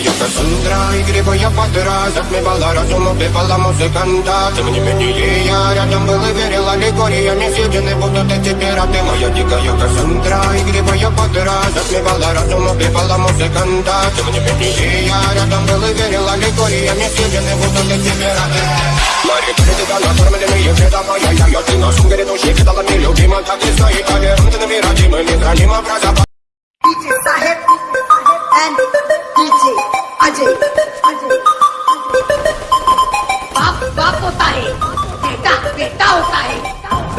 я Кассандра Игры я под раз Отмевала разум, убивала музыканта Тем не менее я рядом был и верил Аллегориями съедены будут эти пираты Моя дикая Кассандра Игры я под раз Отмевала разум, убивала музыканта Тем не менее я рядом был и верил Аллегориями съедены будут эти пираты Мари, перед накормленные вреда моя Я, я, ты на сумке грядущий Кидала мне любима, так и стоит Повернуты на миражи, мы не храним образа DJ Sahib and DJ Ajay. बाप बाप होता है, बेटा बेटा होता है।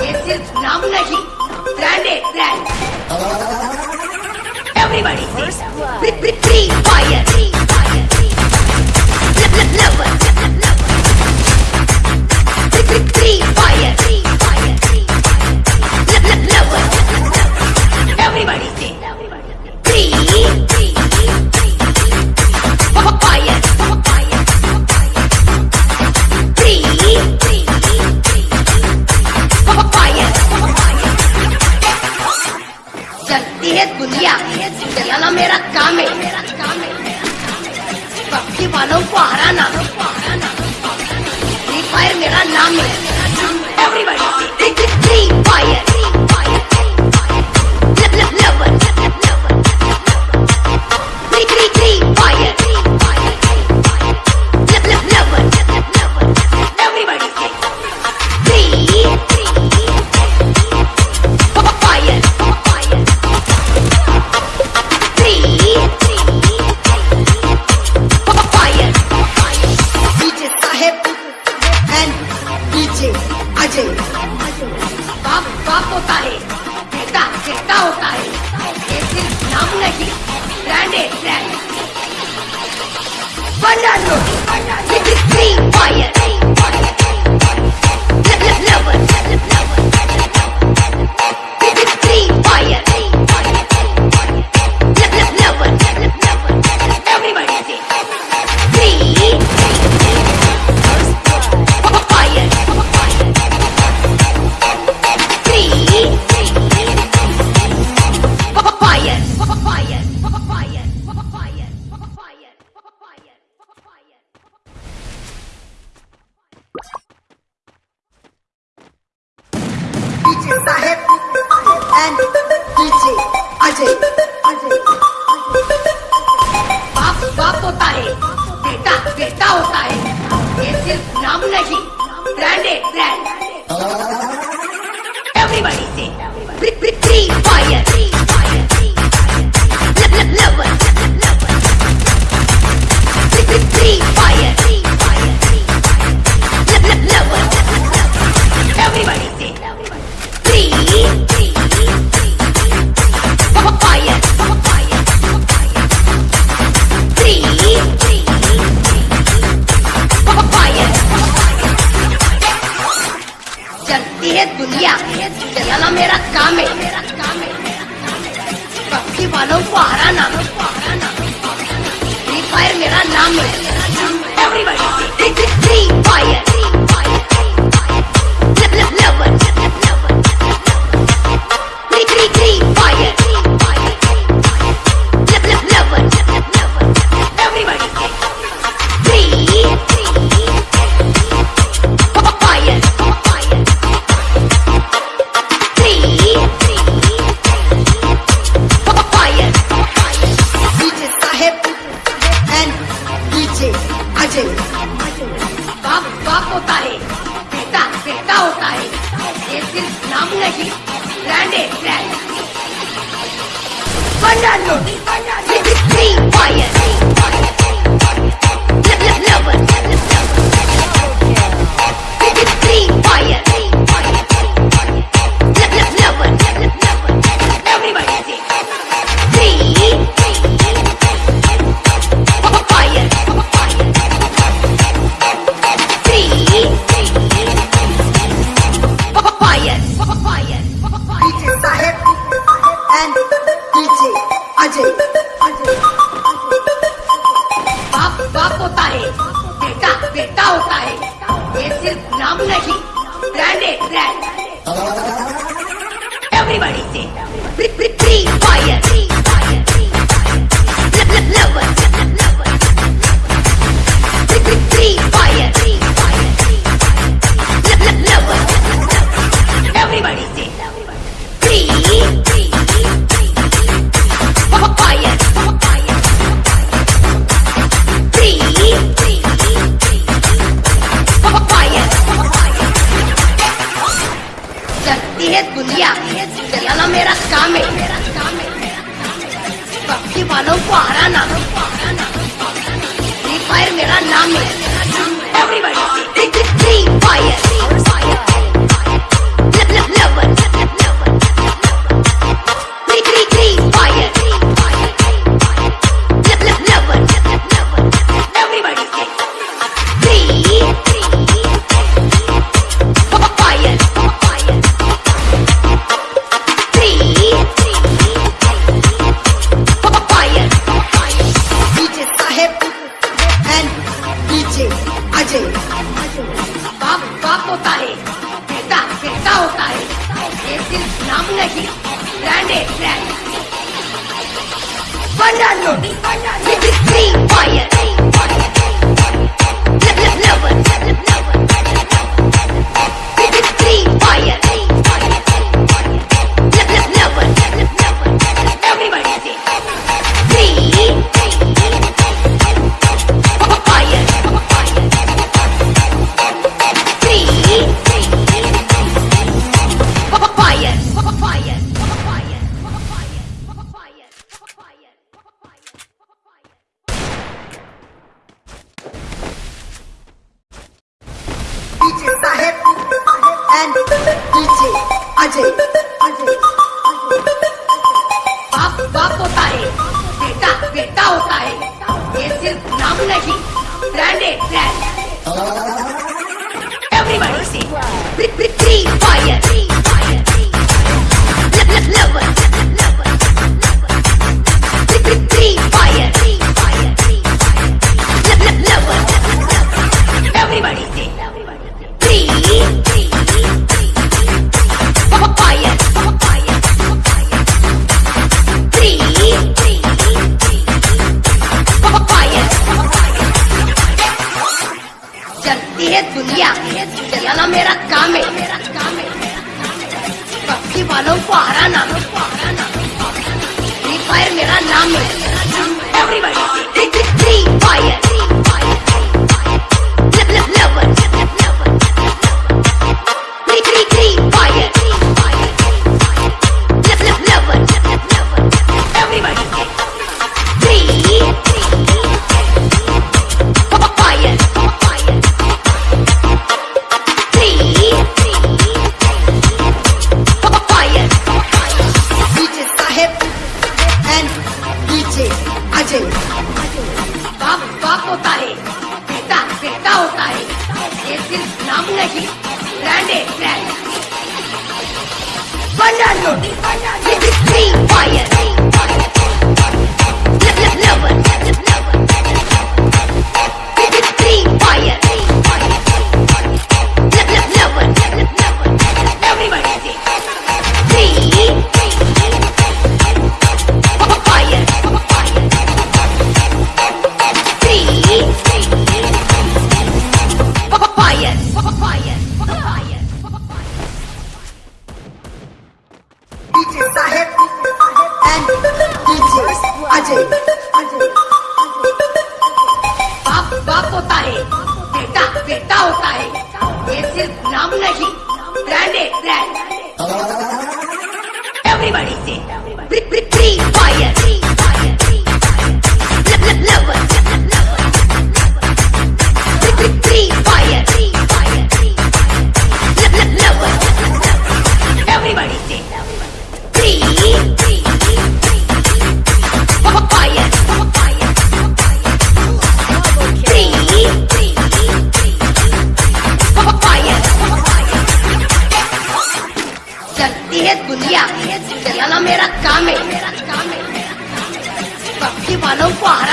ये सिर्फ़ नाम नहीं ब्रांड है ब्रांड एवरीबॉडी फ्री फायर चलती है दुनिया चलाना मेरा काम है पक्षी वालों को हराना फ्री फायर मेरा नाम है everybody free fire free DJ Ajay बाप बाप होता है, कहता कहता होता है। ये सिर्फ़ नाम नहीं ब्रांड है ब्रांड बंडा लो थ्री फायर मेरा मानो पहाड़ा नाम फ्री फायर मेरा नाम है everybody fire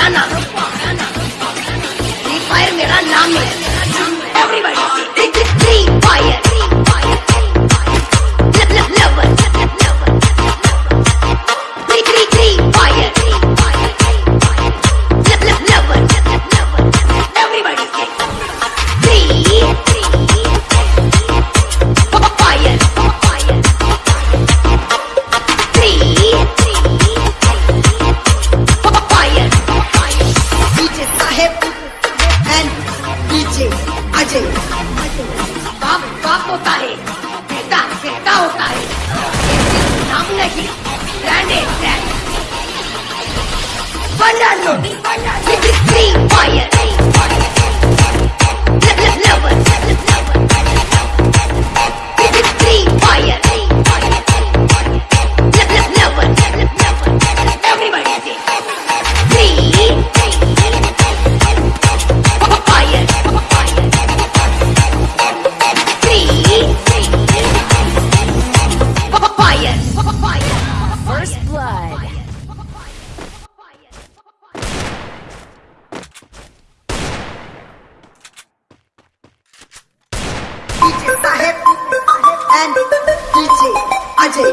Ghana. Fire me, run, Everybody, take the fire. años. DJ Saheb and DJ, Ajay.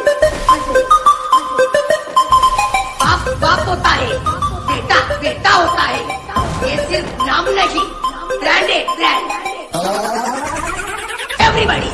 बाप बाप होता है, बेटा बेटा होता है। ये सिर्फ़ नाम नहीं ब्रांडेड ब्रांड एवरीबॉडी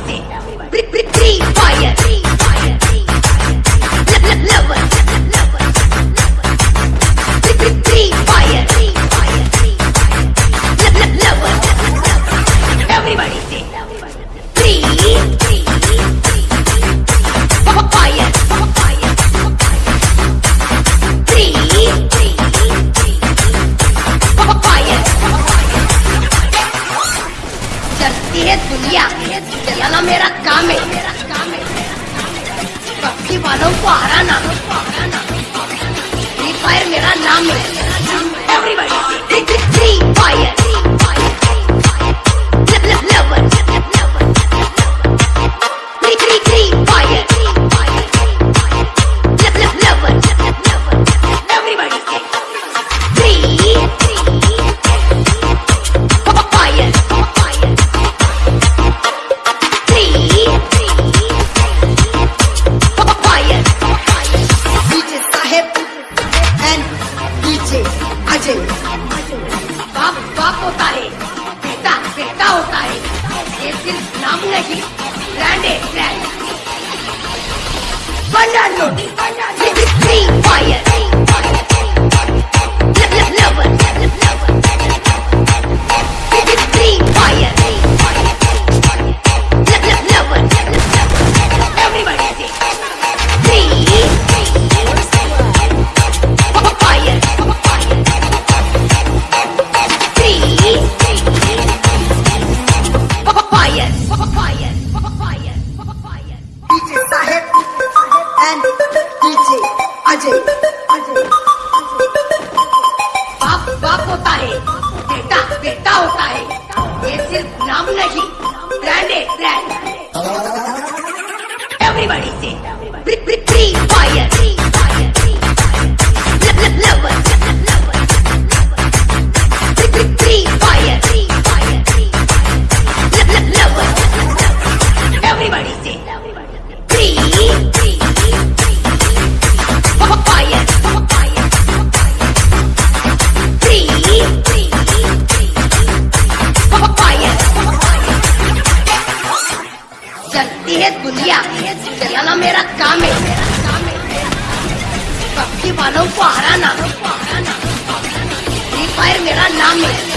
Everybody, नाम है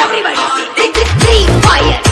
everybody, three, fire.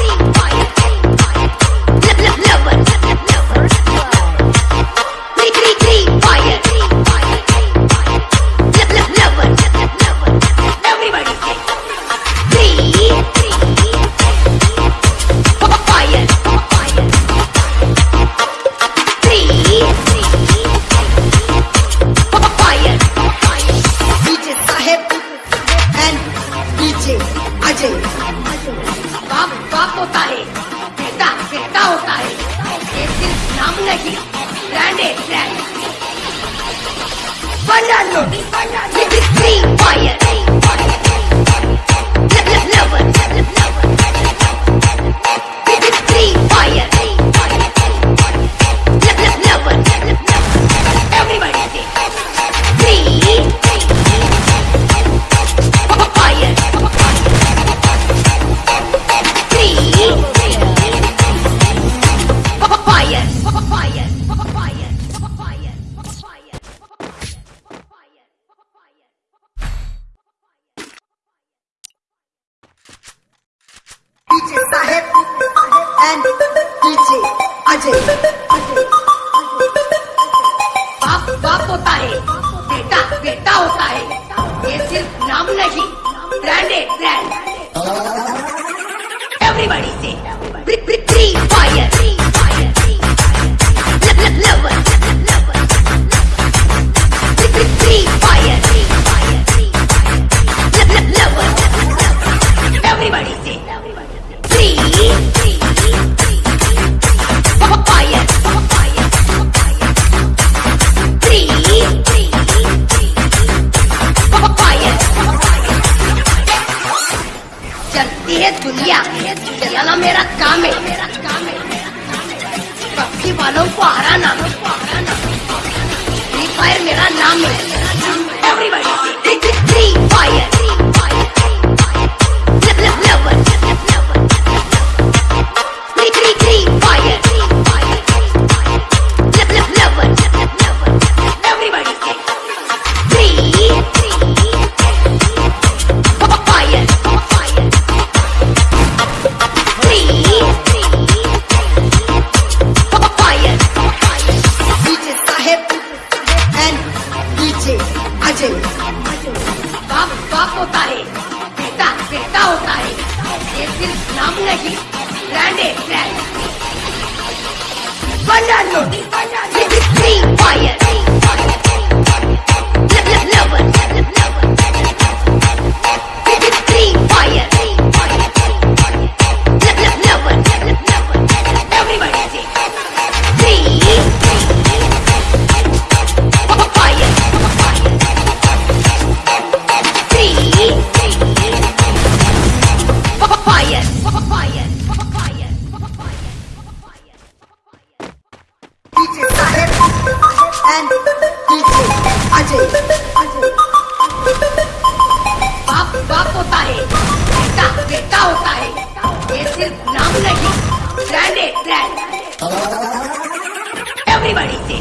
पड़ी थी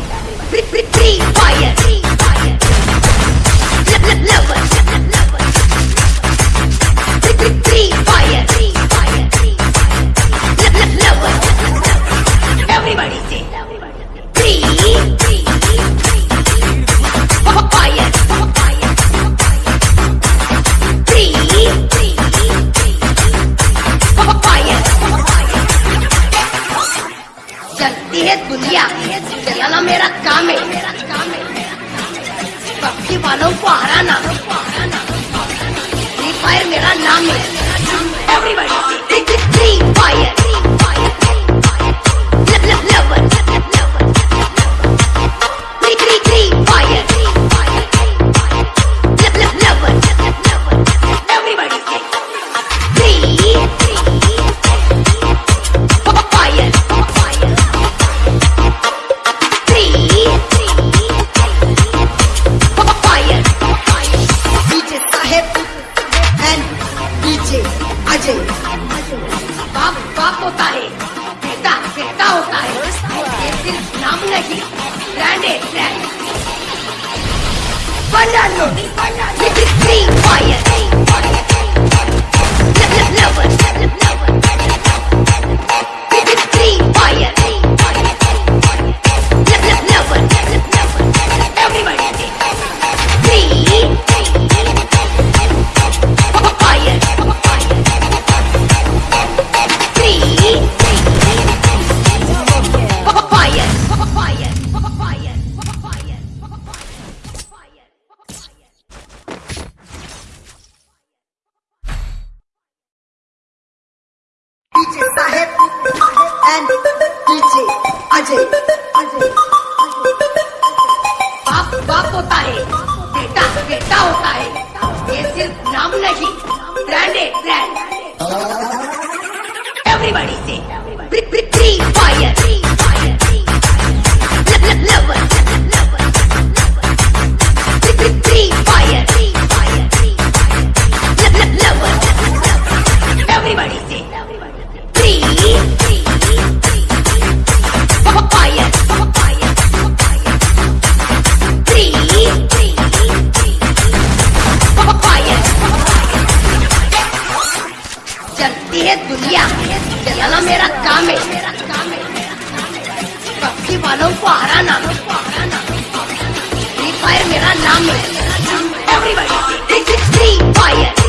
free, free, fire Everybody! This is free fire. Ajay. बाप बाप होता है। बेटा बेटा होता है। ये सिर्फ़ नाम नहीं। ब्रांडेड ब्रांड करती है दुनिया। चलाना मेरा काम है। मेरा काम है पक्षी वालों को हराना। फ्री फायर मेरा नाम है। Everybody this is free fire